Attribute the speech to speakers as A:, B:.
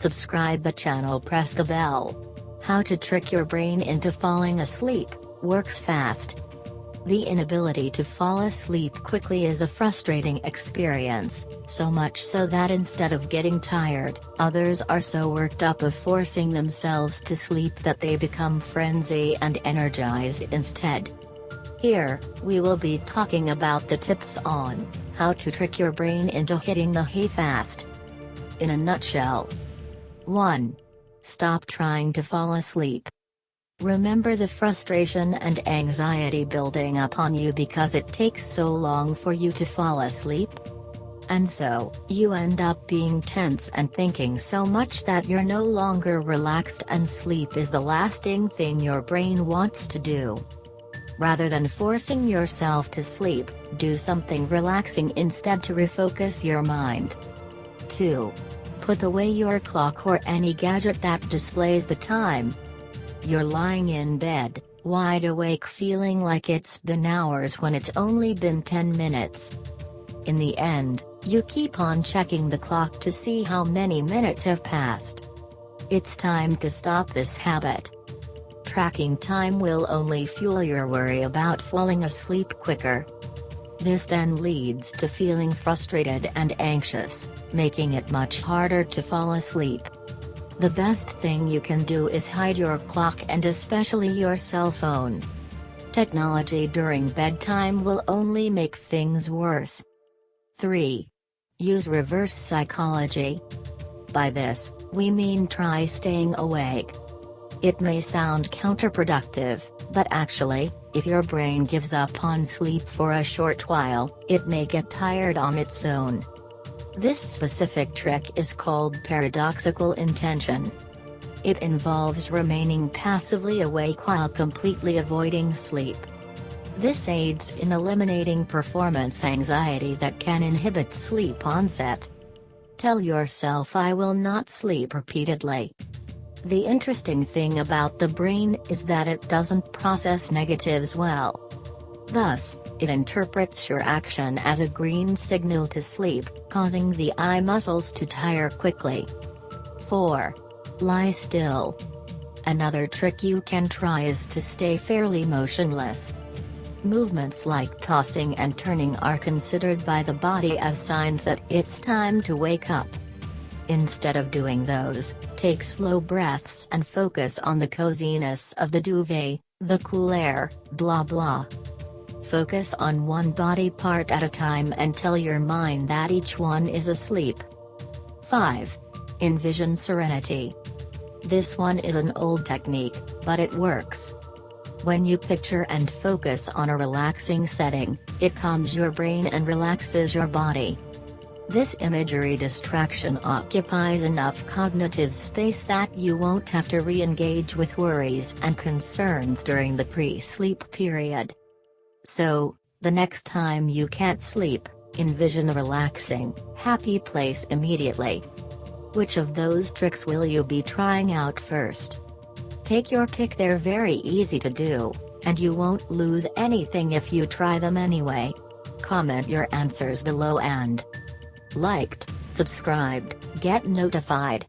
A: subscribe the channel press the bell. How to trick your brain into falling asleep, works fast. The inability to fall asleep quickly is a frustrating experience, so much so that instead of getting tired, others are so worked up of forcing themselves to sleep that they become frenzy and energized instead. Here, we will be talking about the tips on how to trick your brain into hitting the hay fast. In a nutshell. 1. Stop trying to fall asleep. Remember the frustration and anxiety building up on you because it takes so long for you to fall asleep? And so, you end up being tense and thinking so much that you're no longer relaxed and sleep is the lasting thing your brain wants to do. Rather than forcing yourself to sleep, do something relaxing instead to refocus your mind. 2. Put away your clock or any gadget that displays the time, you're lying in bed, wide awake feeling like it's been hours when it's only been 10 minutes. In the end, you keep on checking the clock to see how many minutes have passed. It's time to stop this habit. Tracking time will only fuel your worry about falling asleep quicker. This then leads to feeling frustrated and anxious, making it much harder to fall asleep. The best thing you can do is hide your clock and especially your cell phone. Technology during bedtime will only make things worse. 3. Use reverse psychology. By this, we mean try staying awake. It may sound counterproductive, but actually, if your brain gives up on sleep for a short while, it may get tired on its own. This specific trick is called paradoxical intention. It involves remaining passively awake while completely avoiding sleep. This aids in eliminating performance anxiety that can inhibit sleep onset. Tell yourself I will not sleep repeatedly. The interesting thing about the brain is that it doesn't process negatives well. Thus, it interprets your action as a green signal to sleep, causing the eye muscles to tire quickly. 4. Lie still. Another trick you can try is to stay fairly motionless. Movements like tossing and turning are considered by the body as signs that it's time to wake up. Instead of doing those, take slow breaths and focus on the coziness of the duvet, the cool air, blah blah. Focus on one body part at a time and tell your mind that each one is asleep. 5. Envision serenity. This one is an old technique, but it works. When you picture and focus on a relaxing setting, it calms your brain and relaxes your body. This imagery distraction occupies enough cognitive space that you won't have to re-engage with worries and concerns during the pre-sleep period. So, the next time you can't sleep, envision a relaxing, happy place immediately. Which of those tricks will you be trying out first? Take your pick they're very easy to do, and you won't lose anything if you try them anyway. Comment your answers below and liked, subscribed, get notified.